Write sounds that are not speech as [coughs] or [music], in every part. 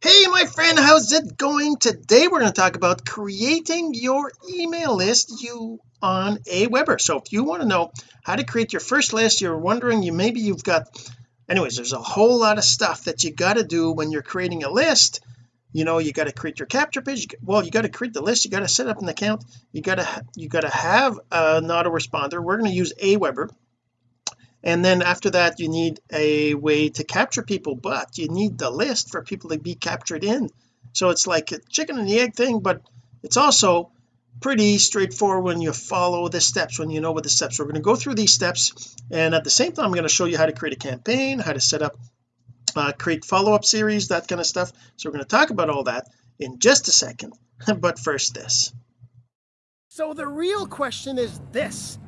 hey my friend how's it going today? We're going to talk about creating your email list you on Aweber so if you want to know how to create your first list you're wondering you maybe you've got anyways there's a whole lot of stuff that you got to do when you're creating a list. You know you got to create your capture page. Well you got to create the list you got to set up an account. You got to you got to have an autoresponder. We're going to use Aweber and then after that you need a way to capture people but you need the list for people to be captured in. So it's like a chicken and the egg thing but it's also pretty straightforward when you follow the steps when you know what the steps are. we're going to go through these steps and at the same time I'm going to show you how to create a campaign how to set up uh, create follow-up series that kind of stuff. So we're going to talk about all that in just a second [laughs] but first this. So the real question is this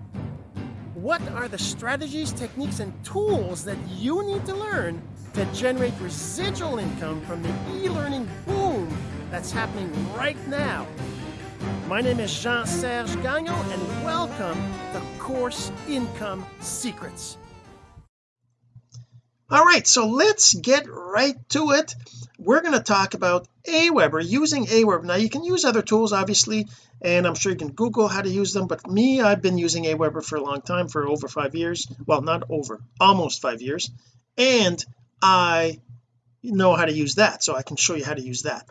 what are the strategies, techniques, and tools that you need to learn to generate residual income from the e-learning boom that's happening right now? My name is Jean-Serge Gagnon, and welcome to Course Income Secrets. All right so let's get right to it. We're going to talk about Aweber using Aweber. Now you can use other tools obviously and I'm sure you can google how to use them but me I've been using Aweber for a long time for over five years. Well not over almost five years. And I know how to use that so I can show you how to use that.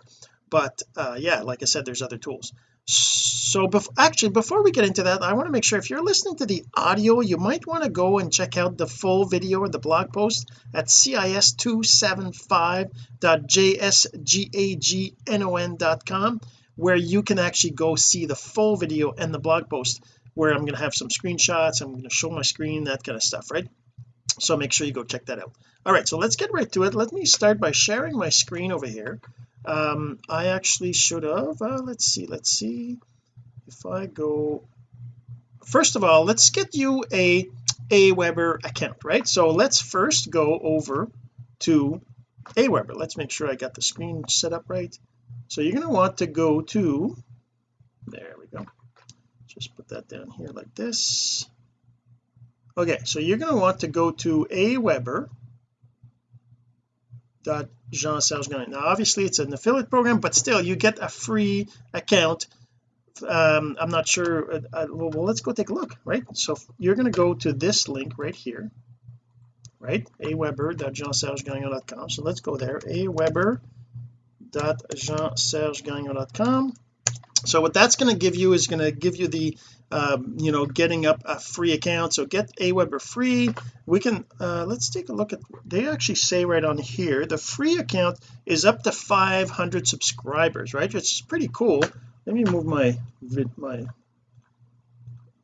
But uh yeah like I said there's other tools so bef actually before we get into that I want to make sure if you're listening to the audio you might want to go and check out the full video or the blog post at cis275.jsgagnon.com where you can actually go see the full video and the blog post where I'm going to have some screenshots I'm going to show my screen that kind of stuff right? So make sure you go check that out. All right so let's get right to it. Let me start by sharing my screen over here um I actually should have. Uh, let's see let's see. If I go first of all let's get you a Aweber account right? So let's first go over to Aweber let's make sure I got the screen set up right. So you're going to want to go to there we go. Just put that down here like this. Okay so you're going to want to go to Aweber dot Jean Serge Gagnon now obviously it's an affiliate program but still you get a free account. Um I'm not sure uh, uh, well, well let's go take a look right? So you're going to go to this link right here right? Aweber.jeansergegagnon.com so let's go there. Aweber.jeansergegagnon.com so what that's going to give you is going to give you the um, you know getting up a free account. So get Aweber free. We can uh, let's take a look at they actually say right on here the free account is up to 500 subscribers right? Is pretty cool. Let me move my my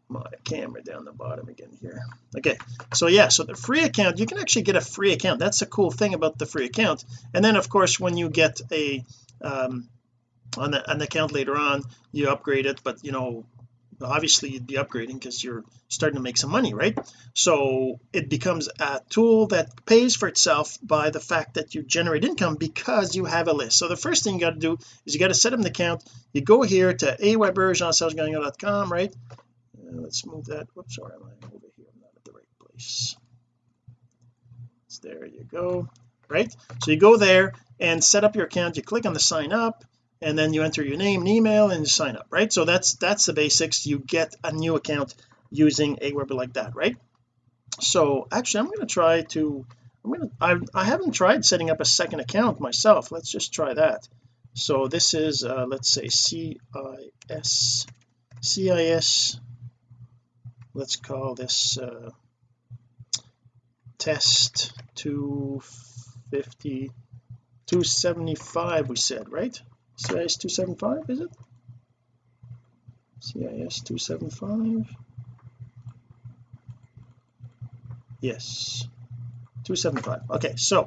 my camera down the bottom again here. Okay so yeah so the free account you can actually get a free account. That's the cool thing about the free account. And then of course when you get a um on the, an account later on you upgrade it but you know obviously you'd be upgrading because you're starting to make some money right? So it becomes a tool that pays for itself by the fact that you generate income because you have a list. So the first thing you got to do is you got to set up an account. You go here to aweber.jeansergegagnon.com right? Uh, let's move that whoops sorry I'm over here I'm not at the right place. So there you go right? So you go there and set up your account. You click on the sign up and then you enter your name and email and you sign up right? So that's that's the basics. You get a new account using Aweber like that right? So actually I'm going to try to I'm going to I, I haven't tried setting up a second account myself. Let's just try that. So this is uh, let's say CIS CIS let's call this uh, test 250 275 we said right CIS 275 is it? CIS 275 yes. 275 okay so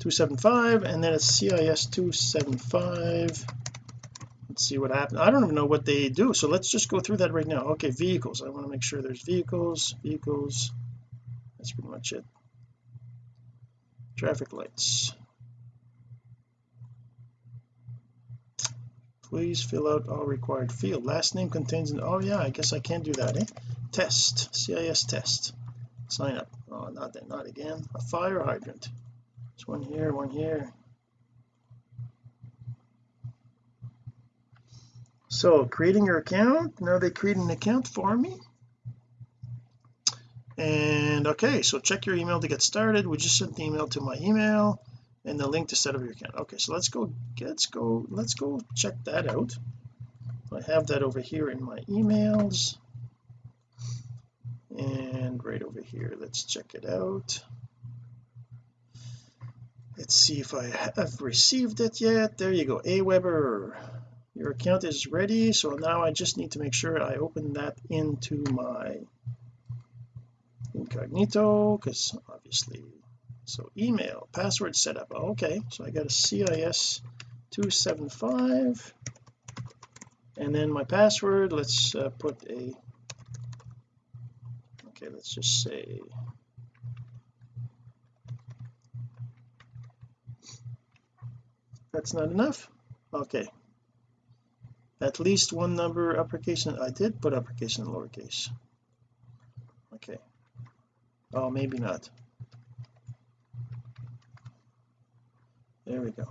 275 and then it's CIS 275 let's see what happens. I don't even know what they do so let's just go through that right now. Okay vehicles. I want to make sure there's vehicles vehicles. That's pretty much it. Traffic lights please fill out all required field. Last name contains an oh yeah I guess I can't do that eh? Test CIS test. Sign up. Oh not that not again. A fire hydrant. There's one here one here. So creating your account? Now they create an account for me. And okay so check your email to get started. We just sent the email to my email and the link to set up your account. Okay so let's go let's go let's go check that out. I have that over here in my emails. And right over here let's check it out. Let's see if I have received it yet. There you go Aweber. Your account is ready so now I just need to make sure I open that into my incognito because obviously so email password setup. Okay. So I got a CIS 275 and then my password let's uh, put a okay let's just say that's not enough? Okay. At least one number uppercase and I did put uppercase and lowercase. Okay. Oh maybe not there we go.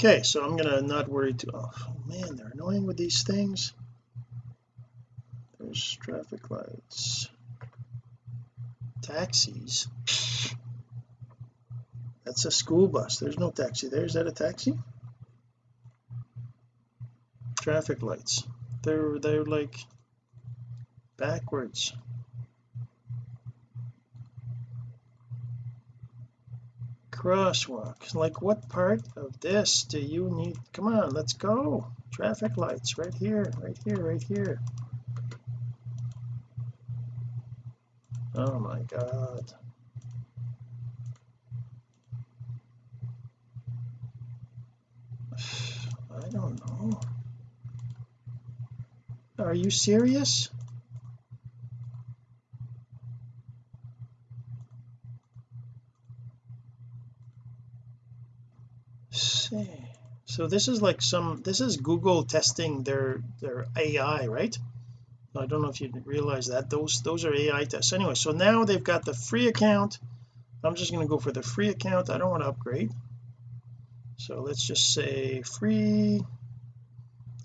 Okay so I'm gonna not worry too oh man they're annoying with these things. There's traffic lights. Taxis. That's a school bus. There's no taxi there. Is that a taxi? Traffic lights. They're they're like backwards crosswalk. Like what part of this do you need? Come on let's go. Traffic lights right here right here right here. Oh my god. [sighs] I don't know. Are you serious see so this is like some this is Google testing their their AI right? I don't know if you realize that. Those those are AI tests. Anyway so now they've got the free account. I'm just going to go for the free account. I don't want to upgrade. So let's just say free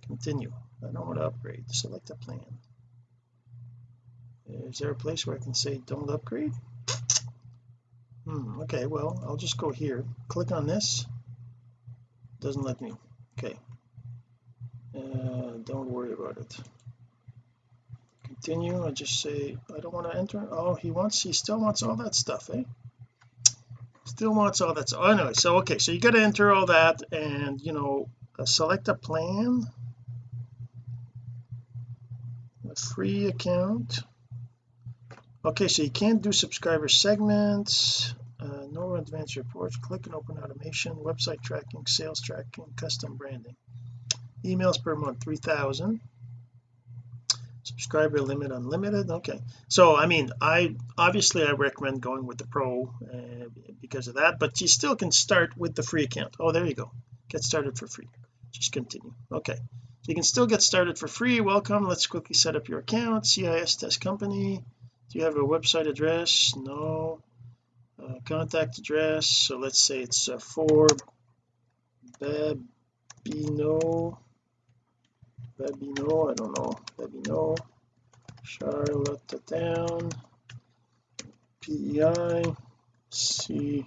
continue. I don't want to upgrade. Select a plan. Is there a place where I can say don't upgrade? Hmm okay well I'll just go here. Click on this doesn't let me. Okay. Uh, don't worry about it. Continue. I just say I don't want to enter. Oh he wants he still wants all that stuff eh? Still wants all that so anyway so okay so you got to enter all that and you know uh, select a plan. A free account. Okay so you can't do subscriber segments advanced reports click and open automation website tracking sales tracking custom branding. Emails per month 3000 subscriber limit unlimited okay. So I mean I obviously I recommend going with the pro uh, because of that but you still can start with the free account. Oh there you go. Get started for free. Just continue. Okay. So you can still get started for free. Welcome. Let's quickly set up your account. CIS test company. Do you have a website address? No uh, contact address so let's say it's uh, for Babino Babino I don't know Babino Charlottetown PEI C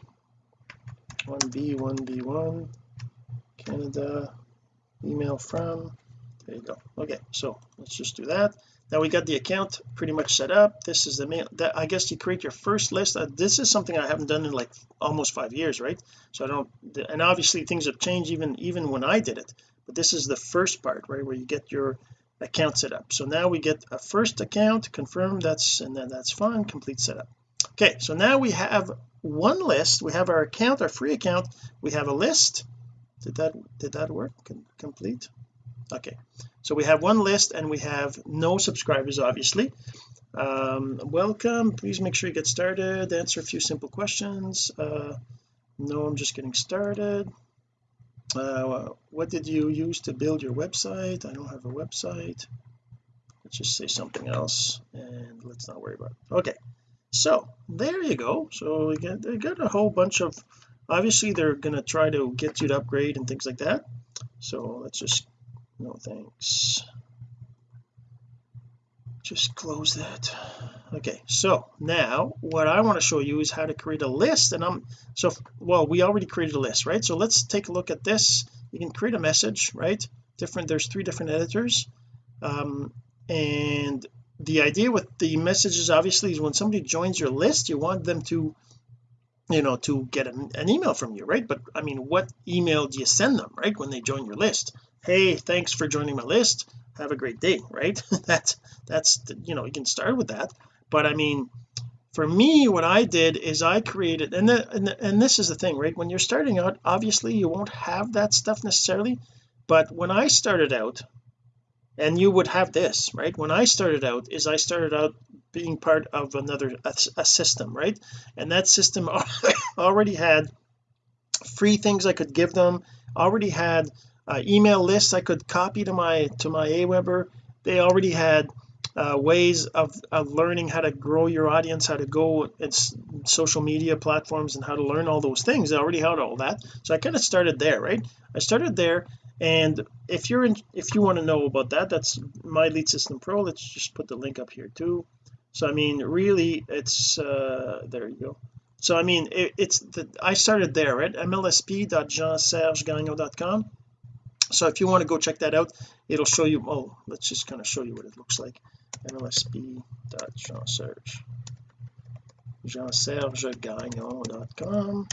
1B 1B1 Canada email from there you go. Okay so let's just do that now we got the account pretty much set up. This is the mail that I guess you create your first list. Uh, this is something I haven't done in like almost five years right? So I don't and obviously things have changed even even when I did it. But this is the first part right where you get your account set up. So now we get a first account confirm that's and then that's fine complete setup. Okay so now we have one list. We have our account our free account. We have a list. Did that did that work? Complete? Okay so we have one list and we have no subscribers obviously. Um, welcome. Please make sure you get started answer a few simple questions. Uh, no I'm just getting started. Uh, what did you use to build your website? I don't have a website. Let's just say something else and let's not worry about it. Okay so there you go. So got, they got a whole bunch of obviously they're going to try to get you to upgrade and things like that. So let's just no thanks. Just close that. Okay so now what I want to show you is how to create a list and I'm so well we already created a list right? So let's take a look at this. You can create a message right? Different there's three different editors. Um, and the idea with the messages obviously is when somebody joins your list you want them to you know to get an, an, email from you right? But I mean what email do you send them right when they join your list hey thanks for joining my list. Have a great day right? [laughs] That's that's you know you can start with that. But I mean for me what I did is I created and, the, and, the, and this is the thing right? When you're starting out obviously you won't have that stuff necessarily. But when I started out and you would have this right? When I started out is I started out being part of another a, a system right? And that system [laughs] already had free things I could give them already had uh, email lists I could copy to my to my Aweber. They already had uh, ways of, of learning how to grow your audience how to go its social media platforms and how to learn all those things. I already had all that. So I kind of started there right? I started there and if you're in if you want to know about that that's my lead system pro. Let's just put the link up here too. So I mean really it's uh there you go. So I mean it, it's the I started there right? Mlsp.jeansergegagnon.com so if you want to go check that out it'll show you oh let's just kind of show you what it looks like. Mlsp.jeanserge jeansergegagnon.com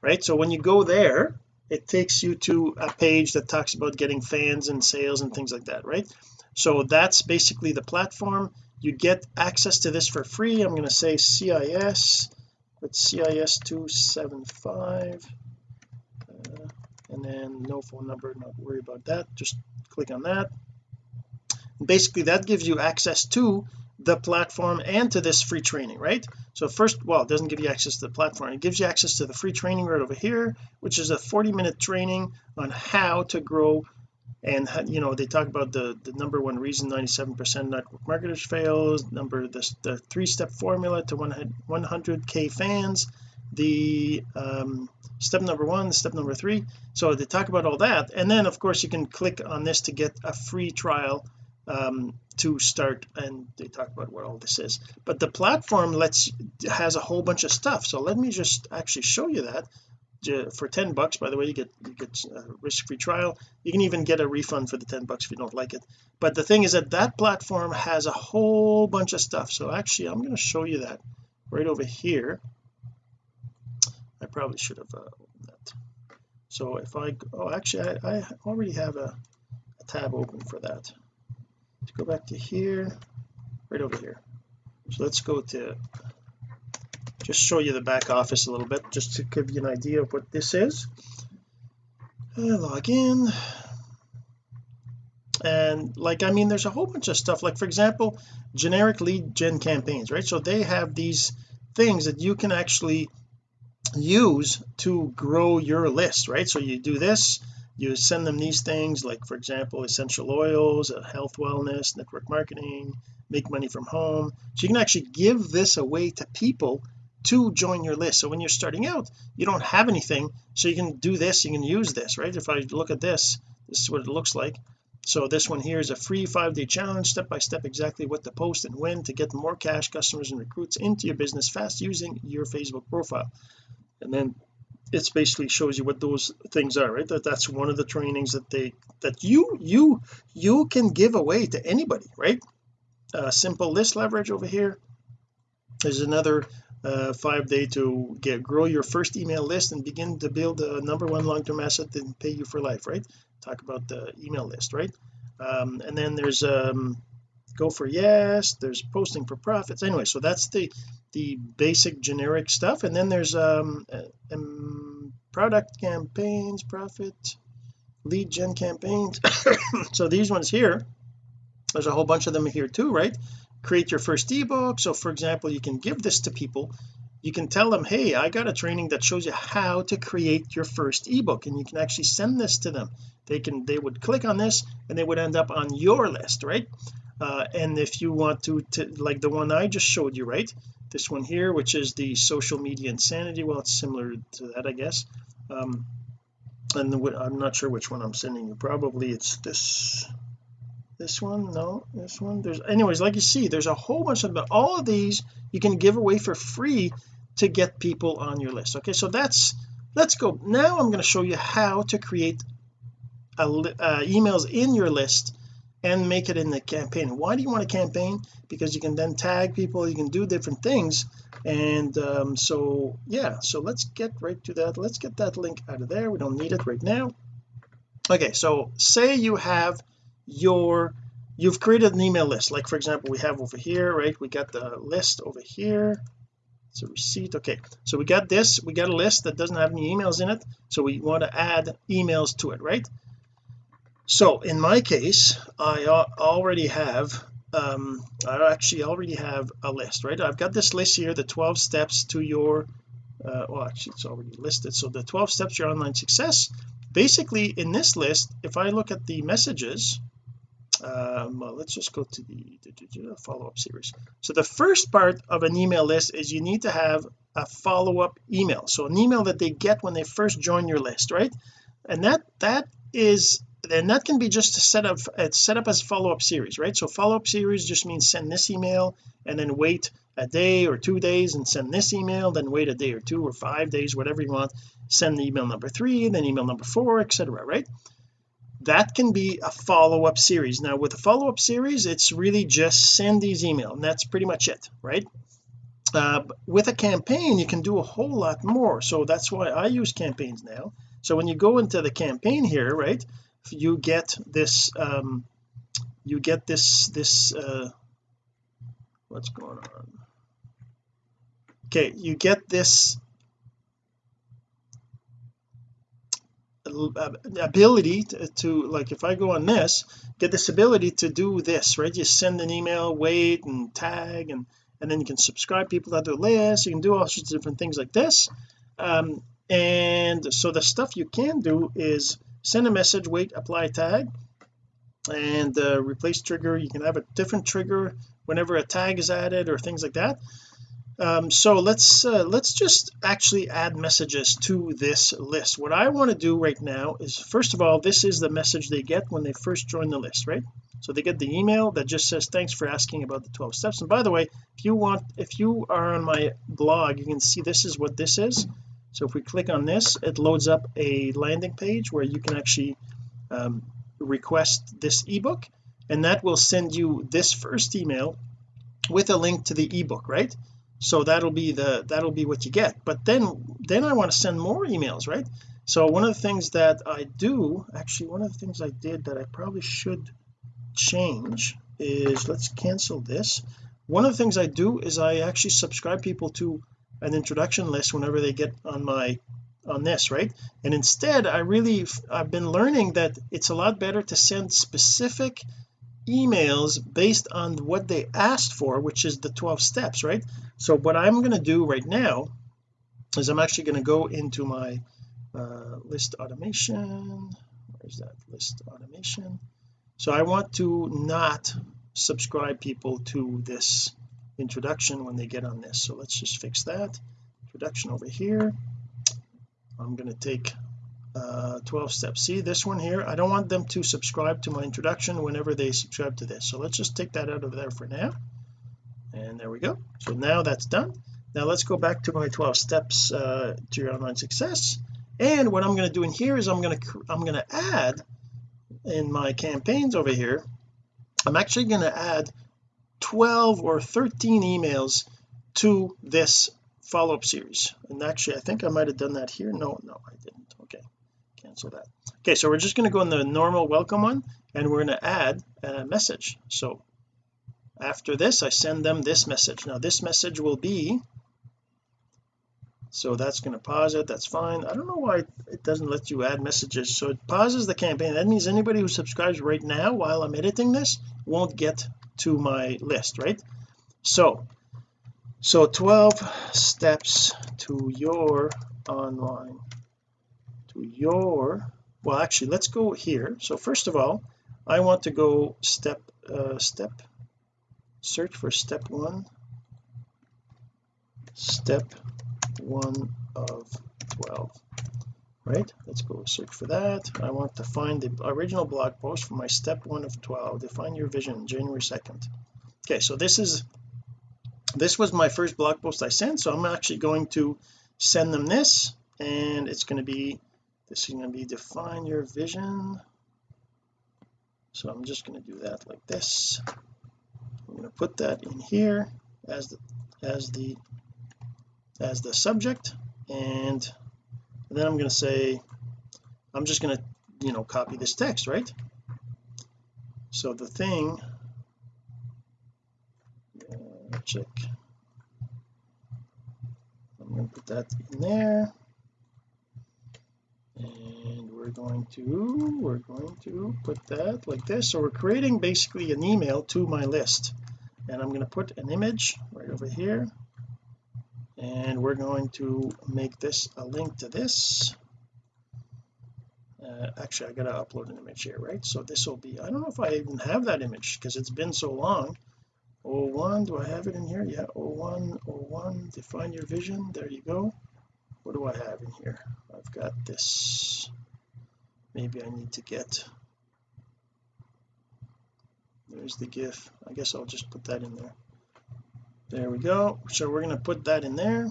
right so when you go there it takes you to a page that talks about getting fans and sales and things like that right? So that's basically the platform. You get access to this for free. I'm going to say CIS but CIS 275 uh, and then no phone number not worry about that. Just click on that. Basically that gives you access to the platform and to this free training right? So first well it doesn't give you access to the platform. It gives you access to the free training right over here which is a 40 minute training on how to grow and you know they talk about the the number one reason 97 percent network marketers fails number this the three-step formula to 100k fans the um, step number one step number three. So they talk about all that and then of course you can click on this to get a free trial um, to start and they talk about what all this is. But the platform lets has a whole bunch of stuff. So let me just actually show you that for 10 bucks by the way you get you get a risk-free trial. You can even get a refund for the 10 bucks if you don't like it. But the thing is that that platform has a whole bunch of stuff. So actually I'm going to show you that right over here. I probably should have uh, that. So if I oh actually I, I already have a, a tab open for that. Let's go back to here right over here. So let's go to just show you the back office a little bit just to give you an idea of what this is. Uh, log in. And like I mean there's a whole bunch of stuff like for example generic lead gen campaigns right? So they have these things that you can actually use to grow your list right? So you do this you send them these things like for example essential oils uh, health wellness network marketing make money from home. So you can actually give this away to people to join your list. So when you're starting out you don't have anything so you can do this you can use this right? If I look at this this is what it looks like. So this one here is a free five-day challenge step by step exactly what to post and when to get more cash customers and recruits into your business fast using your Facebook profile. And then it basically shows you what those things are right? That that's one of the trainings that they that you you you can give away to anybody right? Uh, simple list leverage over here. There's another uh, five day to get grow your first email list and begin to build a number one long-term asset and pay you for life right? Talk about the email list right? Um, and then there's um go for yes there's posting for profits. Anyway so that's the the basic generic stuff. And then there's um, um product campaigns profit lead gen campaigns. [coughs] So these ones here there's a whole bunch of them here too right create your first ebook. So for example you can give this to people. You can tell them hey I got a training that shows you how to create your first ebook and you can actually send this to them. They can they would click on this and they would end up on your list right? Uh, and if you want to, to like the one I just showed you right? This one here which is the social media insanity. Well it's similar to that I guess. Um and the, I'm not sure which one I'm sending you. Probably it's this this one? No this one? There's anyways like you see there's a whole bunch of but all of these you can give away for free to get people on your list. Okay so that's let's go. Now I'm going to show you how to create a, uh, emails in your list and make it in the campaign. Why do you want a campaign? Because you can then tag people you can do different things and um, so yeah so let's get right to that. Let's get that link out of there. We don't need it right now. Okay so say you have your you've created an email list. Like for example we have over here right? We got the list over here. It's a receipt. Okay. So we got this. We got a list that doesn't have any emails in it. So we want to add emails to it right? So in my case I already have um I actually already have a list right? I've got this list here the 12 steps to your uh, well actually it's already listed. So the 12 steps to your online success. Basically in this list if I look at the messages um, well, let's just go to the, the follow-up series. So the first part of an email list is you need to have a follow-up email. So an email that they get when they first join your list right? And that that is and that can be just set up it's set up as follow-up series right? So follow-up series just means send this email and then wait a day or two days and send this email then wait a day or two or five days whatever you want. Send the email number three then email number four etc right that can be a follow-up series. Now with a follow-up series it's really just send these email and that's pretty much it right? Uh, with a campaign you can do a whole lot more. So that's why I use campaigns now. So when you go into the campaign here right you get this um you get this this uh what's going on? Okay you get this ability to, to, like if I go on this get this ability to do this right? You send an email wait and tag and and then you can subscribe people to the list you can do all sorts of different things like this. Um and so the stuff you can do is send a message wait apply tag and uh, replace trigger. You can have a different trigger whenever a tag is added or things like that um, so let's uh, let's just actually add messages to this list. What I want to do right now is first of all this is the message they get when they first join the list right? So they get the email that just says thanks for asking about the 12 steps. And by the way if you want if you are on my blog you can see this is what this is. So if we click on this it loads up a landing page where you can actually um, request this ebook. And that will send you this first email with a link to the ebook right so that'll be the that'll be what you get. But then then I want to send more emails right? So one of the things that I do actually one of the things I did that I probably should change is let's cancel this. One of the things I do is I actually subscribe people to an introduction list whenever they get on my on this right? And instead I really I've been learning that it's a lot better to send specific emails based on what they asked for which is the 12 steps right? So what I'm going to do right now is I'm actually going to go into my uh, list automation. Where's that? List automation. So I want to not subscribe people to this introduction when they get on this. So let's just fix that. Introduction over here. I'm going to take uh 12 steps. See this one here? I don't want them to subscribe to my introduction whenever they subscribe to this. So let's just take that out of there for now. And there we go. So now that's done. Now let's go back to my 12 steps uh, to your online success. And what I'm going to do in here is I'm going to I'm going to add in my campaigns over here I'm actually going to add 12 or 13 emails to this follow-up series. And actually I think I might have done that here. No no I didn't. Okay cancel that. Okay so we're just going to go in the normal welcome one and we're going to add a message. So after this I send them this message. Now this message will be so that's going to pause it that's fine. I don't know why it doesn't let you add messages. So it pauses the campaign. That means anybody who subscribes right now while I'm editing this won't get to my list right? So so 12 steps to your online to your well actually let's go here. So first of all I want to go step uh, step search for step one. Step one of 12 right? Let's go search for that. I want to find the original blog post for my step one of 12 define your vision January 2nd okay so this is this was my first blog post I sent so I'm actually going to send them this and it's going to be is going to be define your vision. So I'm just going to do that like this. I'm going to put that in here as the as the as the subject. And then I'm going to say I'm just going to you know copy this text right? So the thing uh, check. I'm going to put that in there going to we're going to put that like this. So we're creating basically an email to my list. And I'm going to put an image right over here. And we're going to make this a link to this. Uh, actually I gotta upload an image here right? So this will be I don't know if I even have that image because it's been so long. 01 do I have it in here? Yeah 01 01 define your vision. There you go. What do I have in here? I've got this maybe I need to get there's the gif? I guess I'll just put that in there. There we go. So we're going to put that in there.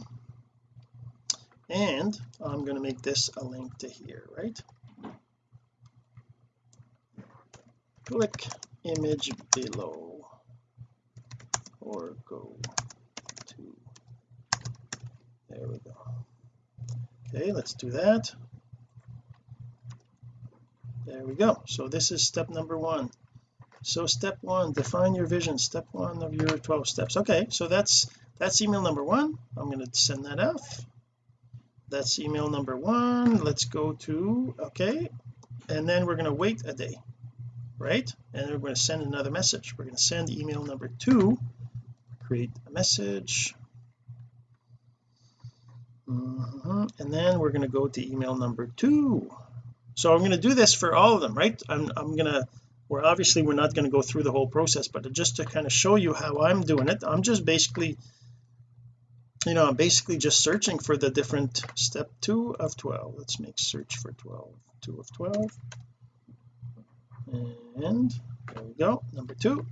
And I'm going to make this a link to here right? Click image below or go to there we go. Okay let's do that there we go. So this is step number one. So step one define your vision. Step one of your 12 steps. Okay so that's that's email number one. I'm going to send that off that's email number one. Let's go to okay and then we're going to wait a day right? And we're going to send another message. We're going to send email number two. Create a message. Mm -hmm. and then we're going to go to email number two so I'm going to do this for all of them right? I'm, I'm going to we're obviously we're not going to go through the whole process but just to kind of show you how I'm doing it I'm just basically you know I'm basically just searching for the different step two of 12 let's make search for 12 two of 12 and there we go number two.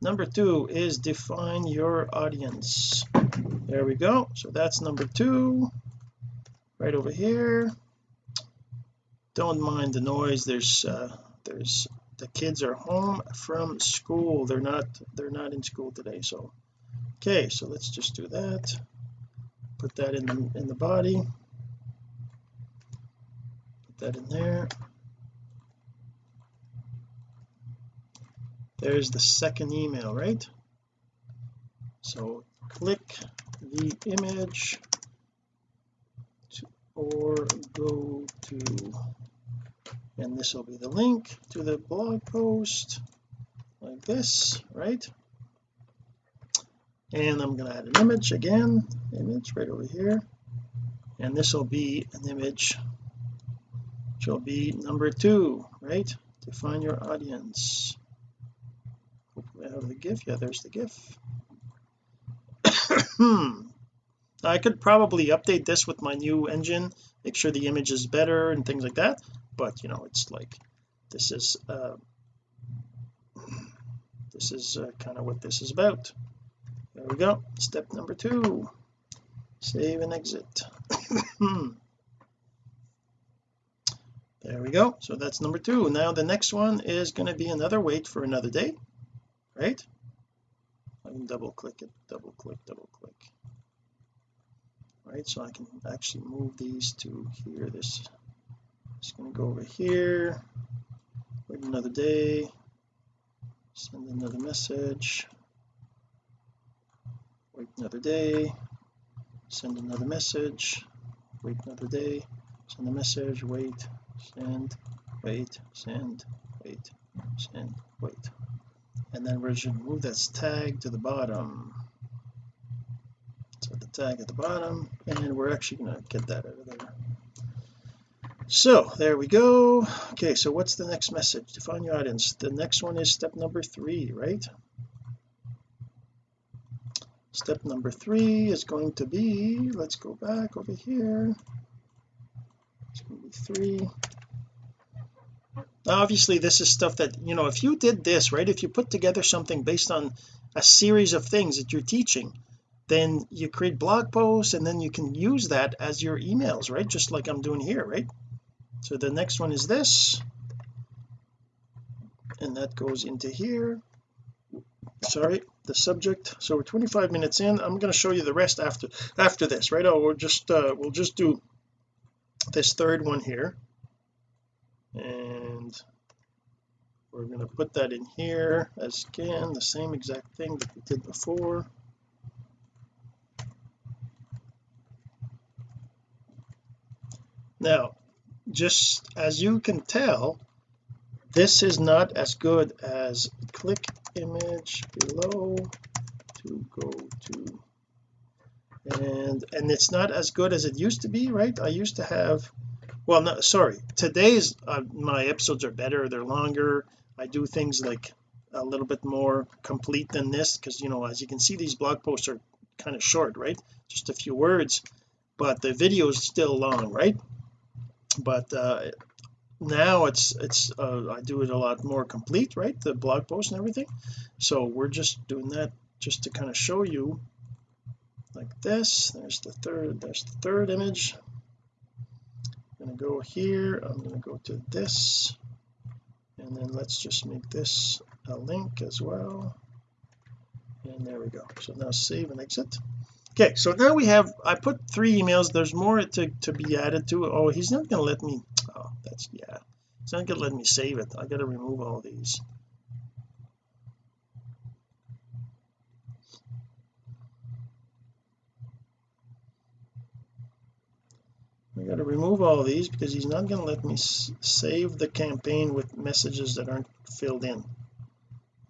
Number two is define your audience. There we go so that's number two right over here don't mind the noise. There's uh there's the kids are home from school. They're not they're not in school today so okay so let's just do that. Put that in the in the body. Put that in there. There's the second email right? So click the image to, or go to and this will be the link to the blog post like this right? And I'm going to add an image again image right over here. And this will be an image which will be number two right? Define your audience. Hopefully I have the gif. Yeah there's the gif. [coughs] I could probably update this with my new engine make sure the image is better and things like that but you know it's like this is uh this is uh, kind of what this is about. There we go. Step number two. Save and exit. [coughs] There we go. So that's number two. Now the next one is going to be another wait for another day right? I can double click it double click double click. Right so I can actually move these to here this just going to go over here wait another day send another message wait another day send another message wait another day send a message wait send wait send wait send wait. And then we're just to move that tag to the bottom. So the tag at the bottom and we're actually going to get that out of there so there we go. Okay so what's the next message? Define your audience. The next one is step number three right? Step number three is going to be let's go back over here. It's going to be three. Now obviously this is stuff that you know if you did this right if you put together something based on a series of things that you're teaching then you create blog posts and then you can use that as your emails right? Just like I'm doing here right so the next one is this. And that goes into here. Sorry the subject. So we're 25 minutes in. I'm going to show you the rest after after this right? Oh we'll just uh, we'll just do this third one here. And we're going to put that in here as again the same exact thing that we did before. Now just as you can tell this is not as good as click image below to go to. And and it's not as good as it used to be right? I used to have well no sorry today's uh, my episodes are better they're longer. I do things like a little bit more complete than this because you know as you can see these blog posts are kind of short right? Just a few words but the video is still long right but uh now it's it's uh, I do it a lot more complete right? The blog post and everything. So we're just doing that just to kind of show you like this. There's the third there's the third image. I'm going to go here. I'm going to go to this. And then let's just make this a link as well. And there we go. So now save and exit okay so now we have I put three emails. There's more to, to be added to oh he's not to let me oh that's yeah. It's not to let me save it. I got to remove all these. I got to remove all these because he's not to let me save the campaign with messages that aren't filled in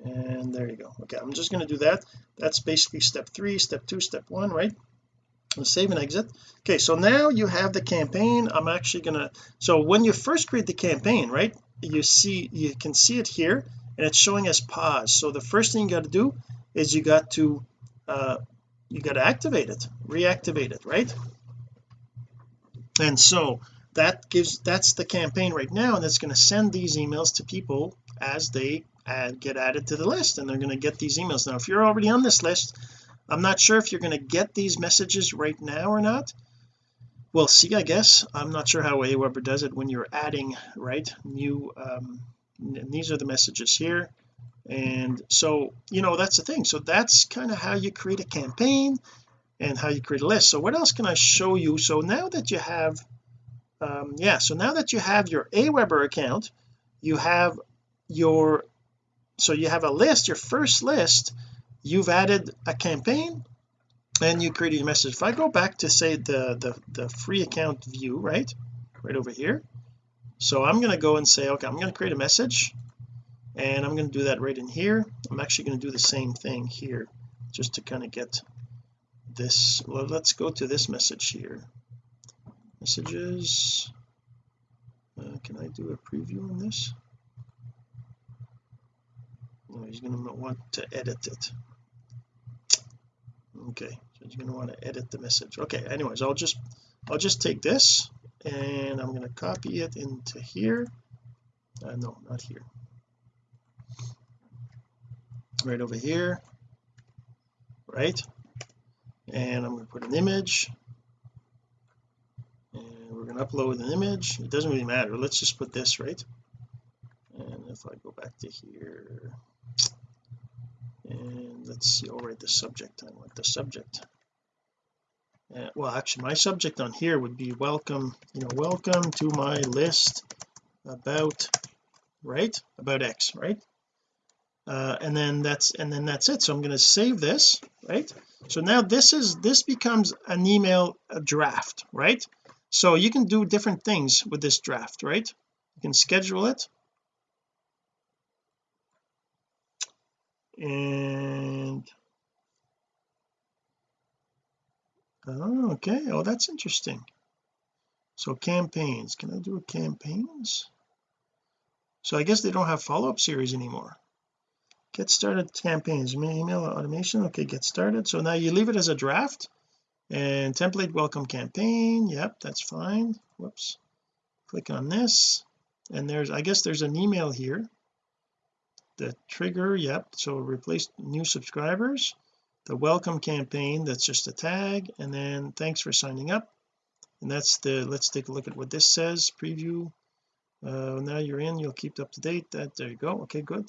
and there you go. Okay I'm just going to do that. That's basically step three step two step one right? Save and exit. Okay so now you have the campaign. I'm actually gonna so when you first create the campaign right you see you can see it here and it's showing as pause. So the first thing you got to do is you got to uh you got to activate it reactivate it right? And so that gives that's the campaign right now and it's going to send these emails to people as they add, get added to the list and they're going to get these emails. Now if you're already on this list I'm not sure if you're going to get these messages right now or not. We'll see I guess. I'm not sure how Aweber does it when you're adding right new um these are the messages here. And so you know that's the thing. So that's kind of how you create a campaign and how you create a list. So what else can I show you? So now that you have um yeah so now that you have your Aweber account you have your so you have a list your first list you've added a campaign and you created a message. If I go back to say the the, the free account view right right over here so I'm going to go and say okay I'm going to create a message and I'm going to do that right in here. I'm actually going to do the same thing here just to kind of get this well let's go to this message here. Messages uh, can I do a preview on this he's going to want to edit it. Okay so he's going to want to edit the message. Okay anyways I'll just I'll just take this and I'm going to copy it into here. Uh, no not here. Right over here. Right. And I'm going to put an image. And we're going to upload an image. It doesn't really matter. Let's just put this right? And if I go back to here and let's see I'll write the subject I want the subject. Uh, well actually my subject on here would be welcome you know welcome to my list about right? About X right? Uh, and then that's and then that's it. So I'm going to save this right? So now this is this becomes an email a draft right? So you can do different things with this draft right? You can schedule it and oh okay. Oh that's interesting. So campaigns. Can I do a campaigns? So I guess they don't have follow-up series anymore. Get started campaigns. Email automation. Okay get started. So now you leave it as a draft and template welcome campaign. Yep that's fine. Whoops. Click on this. And there's I guess there's an email here the trigger yep. So replace new subscribers the welcome campaign that's just a tag and then thanks for signing up. And that's the let's take a look at what this says preview. Uh, now you're in you'll keep up to date that there you go okay good.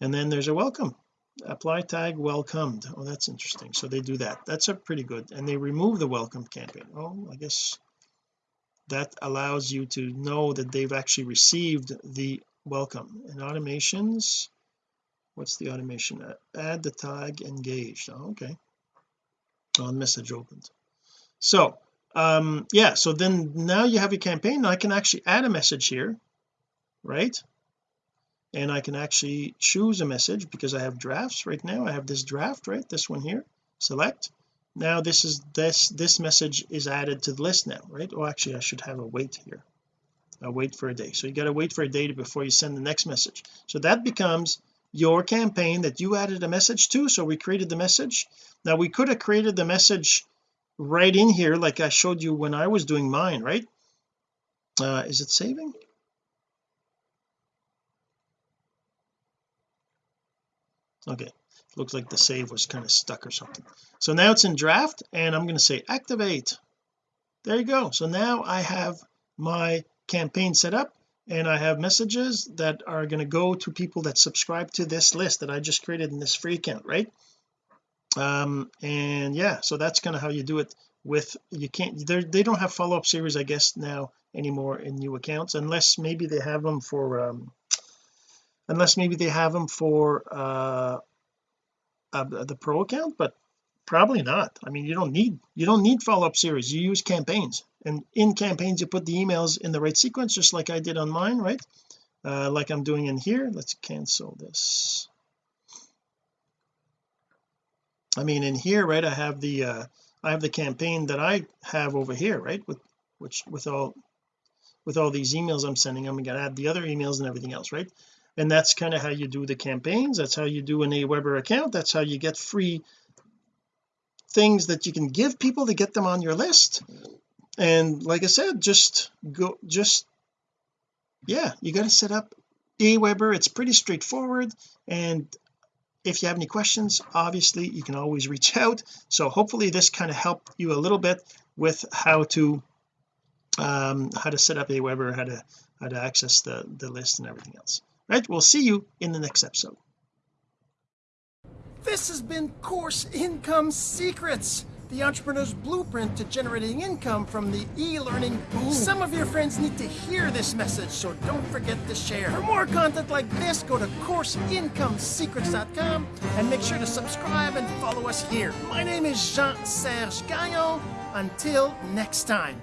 And then there's a welcome apply tag welcomed oh that's interesting so they do that that's a pretty good and they remove the welcome campaign oh I guess that allows you to know that they've actually received the welcome and automations what's the automation? Add the tag engaged. Oh, okay. On message opened. So um yeah so then now you have your campaign. I can actually add a message here right? And I can actually choose a message because I have drafts right now. I have this draft right? This one here. Select. Now this is this this message is added to the list now right? Oh actually I should have a wait here. A wait for a day. So you got to wait for a day before you send the next message. So that becomes your campaign that you added a message to so we created the message. Now we could have created the message right in here like I showed you when I was doing mine right? Uh is it saving? Okay looks like the save was kind of stuck or something. So now it's in draft and I'm going to say activate. There you go. So now I have my campaign set up and I have messages that are going to go to people that subscribe to this list that I just created in this free account right? Um and yeah so that's kind of how you do it with you can't they don't have follow-up series I guess now anymore in new accounts unless maybe they have them for um unless maybe they have them for uh, uh the pro account but probably not. I mean you don't need you don't need follow-up series. You use campaigns and in campaigns you put the emails in the right sequence just like I did on mine right? Uh, like I'm doing in here. Let's cancel this. I mean in here right I have the uh I have the campaign that I have over here right with which with all with all these emails I'm sending I'm to add the other emails and everything else right? And that's kind of how you do the campaigns. That's how you do an Aweber account. That's how you get free things that you can give people to get them on your list and like I said just go just yeah you got to set up Aweber it's pretty straightforward. And if you have any questions obviously you can always reach [laughs] out. So hopefully this kind of helped you a little bit with how to um how to set up Aweber how to how to access the the list and everything else. Right we'll see you in the next episode. This has been course income secrets the entrepreneur's blueprint to generating income from the e-learning boom. Some of your friends need to hear this message, so don't forget to share. For more content like this, go to CourseIncomeSecrets.com and make sure to subscribe and follow us here. My name is Jean-Serge Gagnon. Until next time.